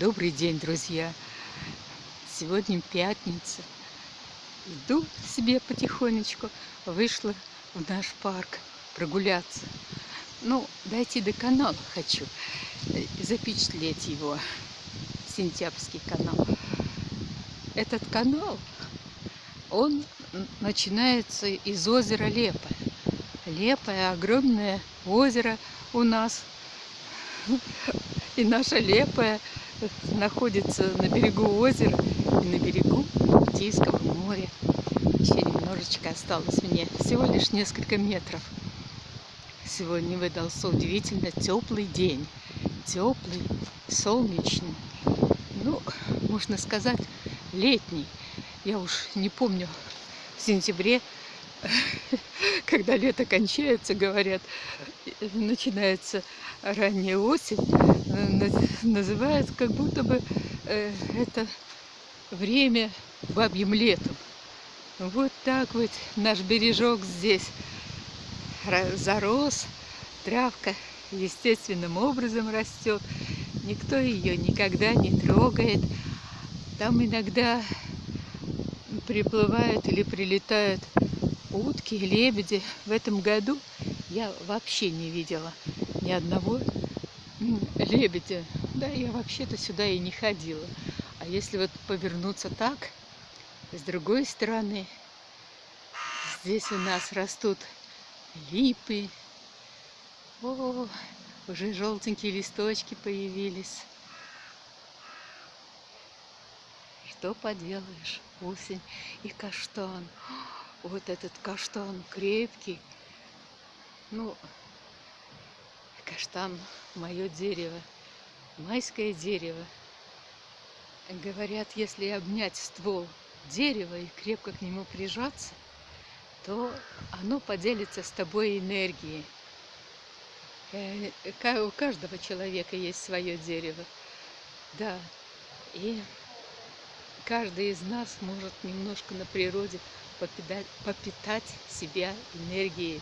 Добрый день, друзья! Сегодня пятница. Иду себе потихонечку, вышла в наш парк прогуляться. Ну, дойти до канала хочу, э, запечатлеть его, Сентябрьский канал. Этот канал, он начинается из озера Лепое. Лепое, огромное озеро у нас. И наша Лепая находится на берегу озера и на берегу Балтийского моря. Еще немножечко осталось мне, всего лишь несколько метров. Сегодня выдался удивительно теплый день. Теплый, солнечный. Ну, можно сказать, летний. Я уж не помню, в сентябре, когда лето кончается, говорят, начинается ранняя осень, называют как будто бы э, это время бабьим летом. Вот так вот наш бережок здесь зарос, травка естественным образом растет, никто ее никогда не трогает. Там иногда приплывают или прилетают утки, лебеди. В этом году я вообще не видела ни одного лебедя. Да, я вообще-то сюда и не ходила. А если вот повернуться так, с другой стороны, здесь у нас растут липы. О, уже желтенькие листочки появились. Что поделаешь, осень и каштан. Вот этот каштан крепкий. Ну, каштан мое дерево, майское дерево. Говорят, если обнять ствол дерева и крепко к нему прижаться, то оно поделится с тобой энергией. Э, у каждого человека есть свое дерево. Да, и каждый из нас может немножко на природе попитать, попитать себя энергией